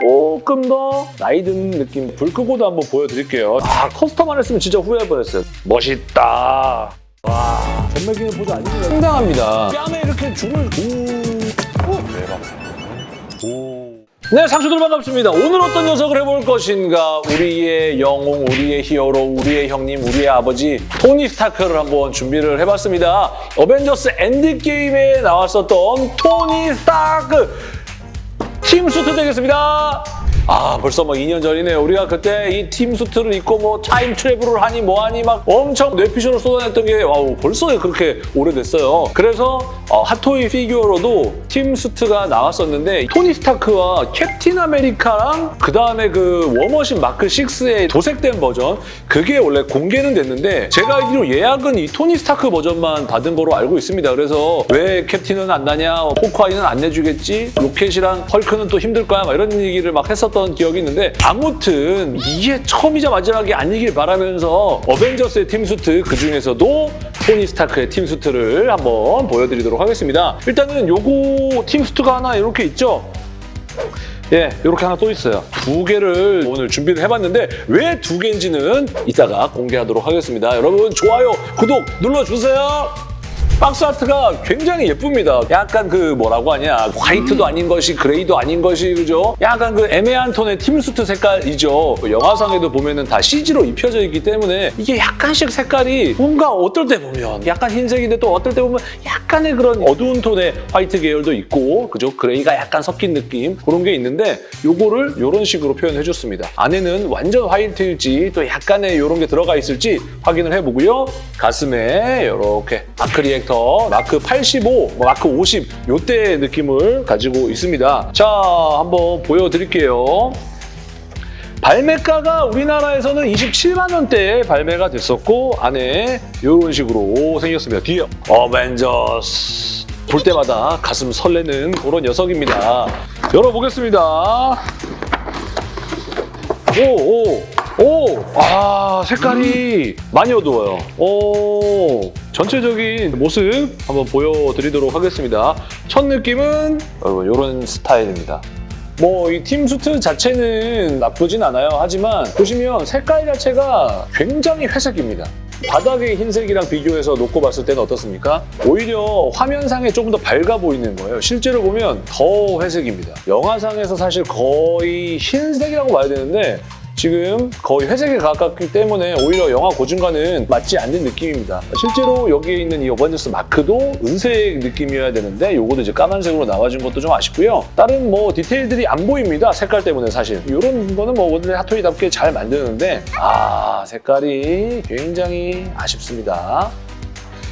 조금 더 나이 든 느낌 불 끄고도 한번 보여드릴게요. 아 커스텀 안 했으면 진짜 후회할 뻔했어요. 멋있다. 와 전매기는 보자 아닙니다. 상당합니다. 뺨에 이렇게 줄을 오. 대박. 오. 네, 상추들 반갑습니다. 오늘 어떤 녀석을 해볼 것인가? 우리의 영웅, 우리의 히어로, 우리의 형님, 우리의 아버지 토니 스타크를 한번 준비를 해봤습니다. 어벤져스 엔드게임에 나왔었던 토니 스타크 팀 수트 되겠습니다. 아 벌써 막 2년 전이네요. 우리가 그때 이 팀 수트를 입고 뭐 time travel을 하니 뭐하니 막 엄청 뇌피셜을 쏟아냈던 게 wow 벌써 그렇게 오래됐어요. 그래서 어, 핫토이 피규어로도 팀 수트가 나왔었는데 토니 스타크와 캡틴 아메리카랑 그 다음에 그 워머신 마크 6의 도색된 버전 그게 원래 공개는 됐는데 제가 알기로 예약은 이 토니 스타크 버전만 받은 거로 알고 있습니다. 그래서 왜 캡틴은 안 나냐, 호크아이는 안 내주겠지, 로켓이랑 헐크는 또 힘들 거야 막 이런 얘기를 막 했었던 기억이 있는데 아무튼 이게 처음이자 마지막이 아니길 바라면서 어벤져스의 팀수트 그중에서도 토니 스타크의 팀수트를 한번 보여드리도록 하겠습니다. 일단은 요거 팀수트가 하나 이렇게 있죠? 예, 이렇게 하나 또 있어요. 두 개를 오늘 준비를 해봤는데 왜 두 개인지는 이따가 공개하도록 하겠습니다. 여러분 좋아요, 구독 눌러주세요. 박스 아트가 굉장히 예쁩니다. 약간 그 뭐라고 하냐 white도 아닌 것이 gray도 아닌 것이 그죠? 약간 그 애매한 톤의 팀수트 색깔이죠. 영화상에도 보면은 다 CG로 입혀져 있기 때문에 이게 약간씩 색깔이 뭔가 어떨 때 보면 약간 흰색인데 또 어떨 때 보면 약간의 그런 어두운 톤의 white 계열도 있고 그죠? gray가 약간 섞인 느낌 그런 게 있는데 요거를 이런 식으로 표현해 줬습니다. 안에는 완전 화이트일지 또 약간의 이런 게 들어가 있을지 확인을 해보고요. 가슴에 이렇게 마크 리액 터 마크 85, 뭐 마크 50 요때 느낌을 가지고 있습니다. 자, 한번 보여드릴게요. 발매가가 우리나라에서는 27만 원대에 발매가 됐었고 안에 이런 식으로 생겼습니다. 뒤에 어벤져스 볼 때마다 가슴 설레는 그런 녀석입니다. 열어보겠습니다. 오, 오, 오! 아, 색깔이 많이 어두워요. 오, 전체적인 모습 한번 보여드리도록 하겠습니다. 첫 느낌은 여러분 이런 스타일입니다. 뭐 이 팀 수트 자체는 나쁘진 않아요. 하지만 보시면 색깔 자체가 굉장히 회색입니다. 바닥의 흰색이랑 비교해서 놓고 봤을 때는 어떻습니까? 오히려 화면상에 조금 더 밝아 보이는 거예요. 실제로 보면 더 회색입니다. 영화상에서 사실 거의 흰색이라고 봐야 되는데 지금 거의 회색에 가깝기 때문에 오히려 영화 고증과는 맞지 않는 느낌입니다. 실제로 여기에 있는 이 어벤져스 마크도 은색 느낌이어야 되는데 이것도 이제 까만색으로 나와준 것도 좀 아쉽고요. 다른 뭐 디테일들이 안 보입니다. 색깔 때문에 사실. 이런 거는 뭐 원래 핫토이답게 잘 만드는데 아 색깔이 굉장히 아쉽습니다.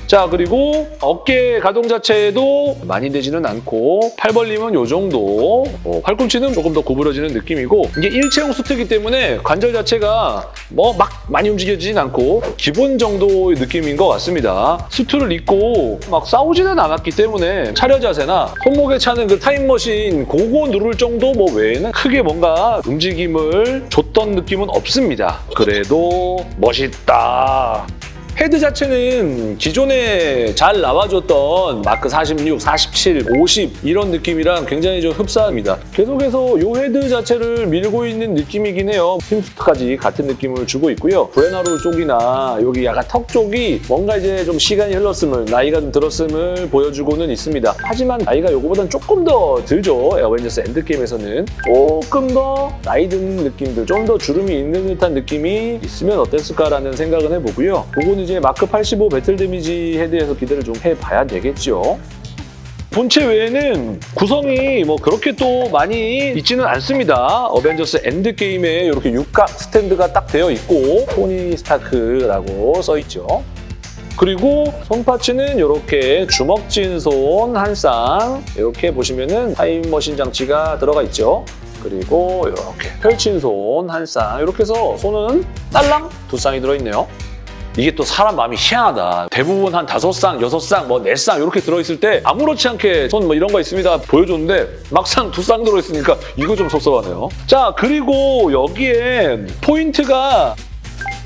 자 그리고 어깨 가동 자체도 많이 되지는 않고 팔 벌림은 이 정도. 어, 팔꿈치는 조금 더 구부러지는 느낌이고 이게 일체형 수트이기 때문에 관절 자체가 뭐 막 많이 움직여지진 않고 기본 정도의 느낌인 것 같습니다. 수트를 입고 막 싸우지는 않았기 때문에 차려 자세나 손목에 차는 그 타임머신 그거 누를 정도 뭐 외에는 크게 뭔가 움직임을 줬던 느낌은 없습니다. 그래도 멋있다 헤드 자체는 기존에 잘 나와줬던 마크 46, 47, 50 이런 느낌이랑 굉장히 좀 흡사합니다. 계속해서 이 헤드 자체를 밀고 있는 느낌이긴 해요. 팀수트까지 같은 느낌을 주고 있고요. 구레나룻 쪽이나 여기 약간 턱 쪽이 뭔가 이제 좀 시간이 흘렀음을 나이가 좀 들었음을 보여주고는 있습니다. 하지만 나이가 이거보다는 조금 더 들죠. 어벤져스 엔드게임에서는 조금 더 나이 든 느낌들, 좀 더 주름이 있는 듯한 느낌이 있으면 어땠을까라는 생각은 해보고요. 그거는 이제 마크 85 battle damage 헤드에서 기대를 좀 해봐야 되겠죠. 본체 외에는 구성이 뭐 그렇게 또 많이 있지는 않습니다. 어벤져스 엔드게임에 이렇게 육각 스탠드가 딱 되어 있고 토니 스타크라고 써있죠. 그리고 손parts는 이렇게 주먹진 손 한 쌍 이렇게 보시면 은 타임머신 장치가 들어가 있죠. 그리고 이렇게 펼친 손 한 쌍 이렇게 해서 손은 딸랑 두 쌍이 들어있네요. 이게 또 사람 마음이 희한하다. 대부분 한 다섯 쌍, 여섯 쌍, 뭐 네 쌍 이렇게 들어있을 때 아무렇지 않게 손 뭐 이런 거 있습니다 보여줬는데 막상 두 쌍 들어있으니까 이거 좀 섭섭하네요. 자 그리고 여기에 포인트가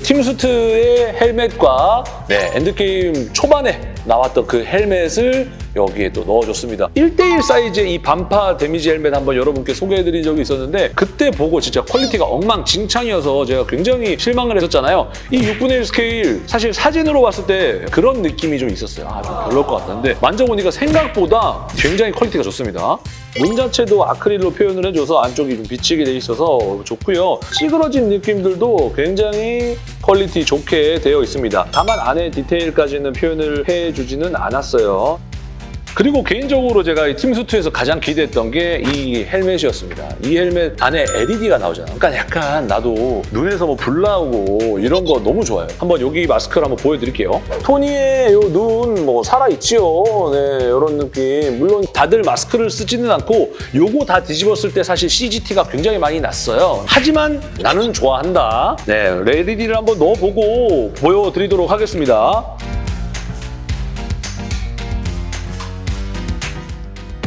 팀수트의 헬멧과 네, 엔드게임 초반에 나왔던 그 헬멧을 여기에 또 넣어줬습니다. 1대1 사이즈의 이 반파 damage 헬멧 한번 여러분께 소개해드린 적이 있었는데 그때 보고 진짜 퀄리티가 엉망진창이어서 제가 굉장히 실망을 했었잖아요. 이 6분의 1 스케일 사실 사진으로 봤을 때 그런 느낌이 좀 있었어요. 아, 좀 별로일 것 같았는데 만져보니까 생각보다 굉장히 퀄리티가 좋습니다. 눈 자체도 아크릴로 표현을 해줘서 안쪽이 좀 비치게 돼 있어서 좋고요. 찌그러진 느낌들도 굉장히 퀄리티 좋게 되어 있습니다. 다만 안에 디테일까지는 표현을 해주지는 않았어요. 그리고 개인적으로 제가 이 팀수트에서 가장 기대했던 게 이 헬멧이었습니다. 이 헬멧 안에 LED가 나오잖아요. 그러니까 약간 나도 눈에서 뭐 불 나오고 이런 거 너무 좋아요. 한번 여기 마스크를 한번 보여드릴게요. 토니의 요 눈 뭐 살아있지요. 네, 이런 느낌. 물론 다들 마스크를 쓰지는 않고 요거 다 뒤집었을 때 사실 CGT가 굉장히 많이 났어요. 하지만 나는 좋아한다. 네, LED를 한번 넣어보고 보여드리도록 하겠습니다.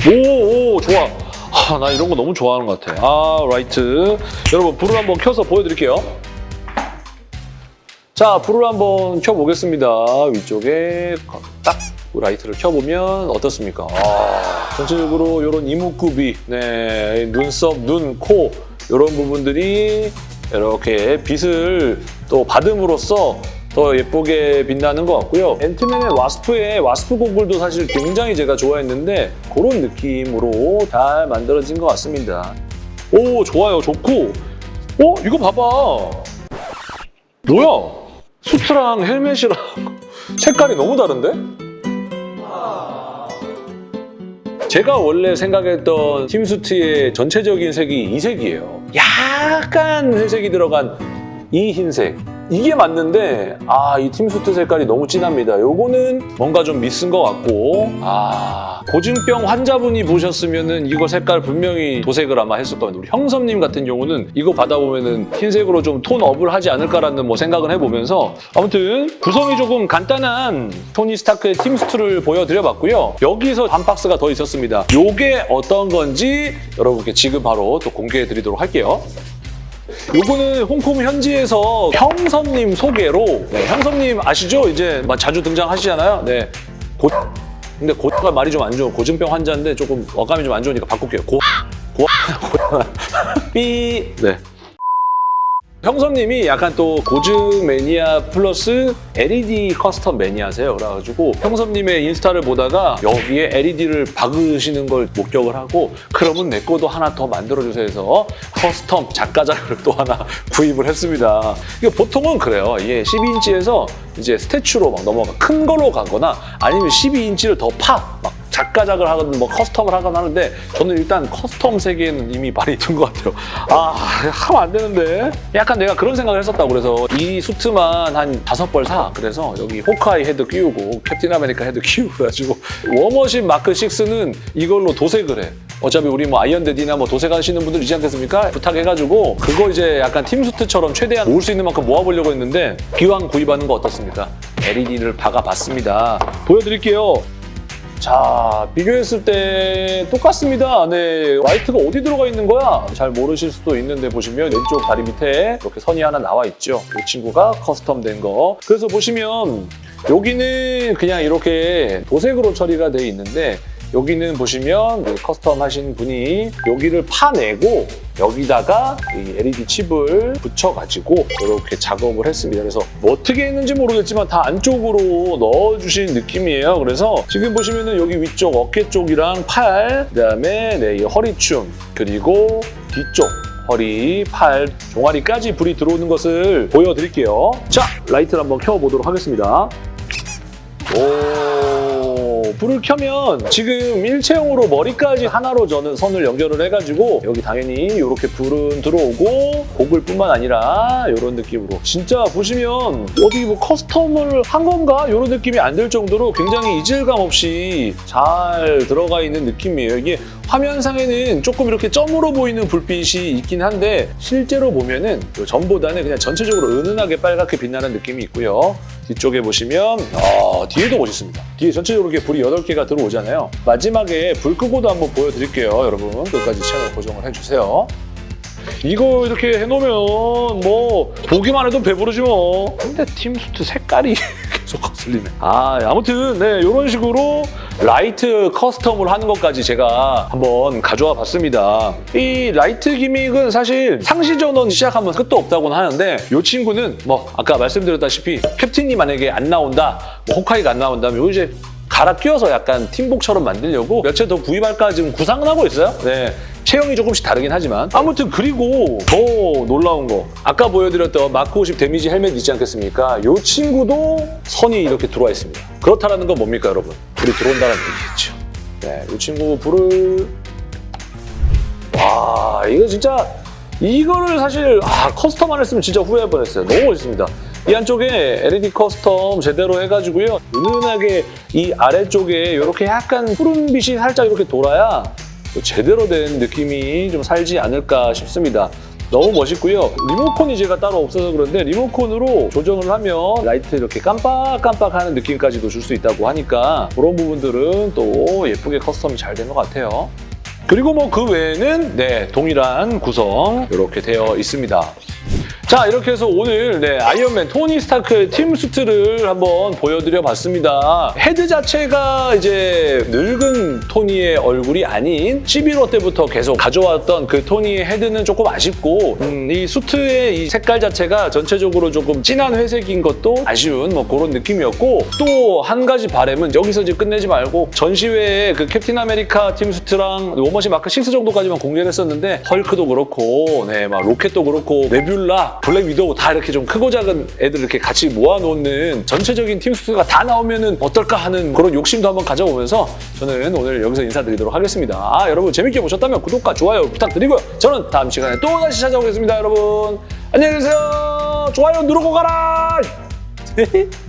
오, 오 좋아. 아, 나 이런 거 너무 좋아하는 것 같아. 아, 라이트. 여러분, 불을 한번 켜서 보여드릴게요. 자, 불을 한번 켜보겠습니다. 위쪽에 딱 라이트를 켜보면 어떻습니까? 아, 전체적으로 이런 이목구비, 네, 눈썹, 눈, 코 이런 부분들이 이렇게 빛을 또 받음으로써 더 예쁘게 빛나는 것 같고요. 앤트맨과 와스프의 와스프 고글도 사실 굉장히 제가 좋아했는데 그런 느낌으로 잘 만들어진 것 같습니다. 오 좋아요 좋고 어 이거 봐봐 뭐야 수트랑 헬멧이랑 색깔이 너무 다른데? 제가 원래 생각했던 팀수트의 전체적인 색이 이 색이에요. 약간 회색이 들어간 이 흰색. 이게 맞는데 아 이 팀수트 색깔이 너무 진합니다. 요거는 뭔가 좀 미스인 것 같고 아 고증병 환자분이 보셨으면 은 이거 색깔 분명히 도색을 아마 했을 겁니다. 우리 형섭님 같은 경우는 이거 받아보면 은 흰색으로 좀 톤 업을 하지 않을까라는 뭐 생각을 해보면서 아무튼 구성이 조금 간단한 토니 스타크의 팀수트를 보여드려봤고요. 여기서 한 박스가 더 있었습니다. 요게 어떤 건지 여러분께 지금 바로 또 공개해드리도록 할게요. 요거는 홍콩 현지에서 형섭님 소개로 네, 형섭님 아시죠? 이제 막 자주 등장하시잖아요. 네. 고 근데 고가 말이 좀 안 좋은 고증병 환자인데 조금 어감이 좀 안 좋으니까 바꿀게요. 고 고, 고 삐 네. 형섭님이 약간 또 고증 매니아 플러스 LED custom 매니아세요. 그래가지고 형섭님의 인스타를 보다가 여기에 LED를 박으시는 걸 목격을 하고 그러면 내 거도 하나 더 만들어주세요 해서 custom 작가작을 또 하나 구입을 했습니다. 이게 보통은 그래요. 이게 12인치에서 이제 statue로 막 넘어가 큰 걸로 가거나 아니면 12인치를 더 파! 막 작가작을 하거나 뭐 custom을 하거나 하는데 저는 일단 custom 세계에는 이미 많이 든 것 같아요. 아 하면 안 되는데 약간 내가 그런 생각을 했었다고 그래서 이 수트만 한 다섯 벌 사. 그래서 여기 호크아이 헤드 끼우고 캡틴 아메리카 헤드 끼우고 워머신 마크 6는 이걸로 도색을 해. 어차피 우리 뭐 아이언데디나 뭐 도색하시는 분들 있지 않겠습니까? 부탁해가지고 그거 이제 약간 팀수트처럼 최대한 모을 수 있는 만큼 모아보려고 했는데 기왕 구입하는 거 어떻습니까? LED를 박아봤습니다. 보여드릴게요. 자, 비교했을 때 똑같습니다. 네, 라이트가 어디 들어가 있는 거야? 잘 모르실 수도 있는데 보시면 왼쪽 다리 밑에 이렇게 선이 하나 나와 있죠. 이 친구가 custom 된 거. 그래서 보시면 여기는 그냥 이렇게 도색으로 처리가 돼 있는데 여기는 보시면 그 custom 하신 분이 여기를 파내고 여기다가 이 LED 칩을 붙여가지고 이렇게 작업을 했습니다. 그래서 뭐 어떻게 했는지 모르겠지만 다 안쪽으로 넣어주신 느낌이에요. 그래서 지금 보시면 은 여기 위쪽 어깨 쪽이랑 팔, 그다음에 네, 이 허리춤 그리고 뒤쪽 허리, 팔, 종아리까지 불이 들어오는 것을 보여드릴게요. 자, 라이트를 한번 켜보도록 하겠습니다. 오, 불을 켜면 지금 일체형으로 머리까지 하나로 저는 선을 연결을 해가지고 여기 당연히 이렇게 불은 들어오고 고글뿐만 아니라 이런 느낌으로 진짜 보시면 어디 뭐 커스텀을 한 건가? 이런 느낌이 안 들 정도로 굉장히 이질감 없이 잘 들어가 있는 느낌이에요. 이게 화면상에는 조금 이렇게 점으로 보이는 불빛이 있긴 한데 실제로 보면은 요 전보다는 그냥 전체적으로 은은하게 빨갛게 빛나는 느낌이 있고요. 뒤쪽에 보시면 어, 뒤에도 멋있습니다. 뒤에 전체적으로 이렇게 불이 8개가 들어오잖아요. 마지막에 불 끄고도 한번 보여드릴게요. 여러분 끝까지 채널 고정을 해주세요. 이거 이렇게 해놓으면 뭐 보기만 해도 배부르지 뭐. 근데 팀 수트 색깔이 계속 거슬리네. 아, 아무튼 네 이런 식으로 라이트 custom을 하는 것까지 제가 한번 가져와 봤습니다. 이 라이트 gimmick은 사실 상시 전원 시작하면 끝도 없다고는 하는데 이 친구는 뭐 아까 말씀드렸다시피 캡틴이 만약에 안 나온다, 뭐 호크아이가 안 나온다면 요 이제 갈아 끼워서 약간 팀복처럼 만들려고 몇 채 더 구입할까 지금 구상은 하고 있어요. 네. 체형이 조금씩 다르긴 하지만 아무튼 그리고 더 놀라운 거 아까 보여드렸던 마크 50 damage 헬멧 있지 않겠습니까? 이 친구도 선이 이렇게 들어와 있습니다. 그렇다라는 건 뭡니까 여러분? 불이 들어온다는 얘기겠죠. 네, 이 친구 불을 와 이거 진짜 이거를 사실 아, custom 안 했으면 진짜 후회할 뻔했어요. 너무 멋있습니다. 이 안쪽에 LED custom 제대로 해가지고요. 은은하게 이 아래쪽에 이렇게 약간 푸른빛이 살짝 이렇게 돌아야 또 제대로 된 느낌이 좀 살지 않을까 싶습니다. 너무 멋있고요. 리모컨이 제가 따로 없어서 그런데 리모컨으로 조정을 하면 라이트 이렇게 깜빡깜빡하는 느낌까지도 줄 수 있다고 하니까 그런 부분들은 또 예쁘게 custom이 잘 된 것 같아요. 그리고 뭐 그 외에는 네 동일한 구성 이렇게 되어 있습니다. 자 이렇게 해서 오늘 네, 아이언맨 토니 스타크의 팀 suit를 한번 보여드려 봤습니다. 헤드 자체가 이제 늙은 토니의 얼굴이 아닌 11호 때부터 계속 가져왔던 그 토니의 헤드는 조금 아쉽고 음, 이 suit의 이 색깔 자체가 전체적으로 조금 진한 회색인 것도 아쉬운 뭐 그런 느낌이었고 또 한 가지 바램은 여기서 이제 끝내지 말고 전시회에 그 캡틴 아메리카 팀 suit랑 워머신 마크 6 정도까지만 공개를 했었는데 헐크도 그렇고 네, 막 로켓도 그렇고 네뷸라 블랙 위도우 다 이렇게 좀 크고 작은 애들 이렇게 같이 모아놓는 전체적인 팀 suit가 다 나오면은 어떨까 하는 그런 욕심도 한번 가져보면서 저는 오늘 여기서 인사드리도록 하겠습니다. 아 여러분 재밌게 보셨다면 구독과 좋아요 부탁드리고요. 저는 다음 시간에 또 다시 찾아오겠습니다, 여러분. 안녕히 계세요. 좋아요 누르고 가라.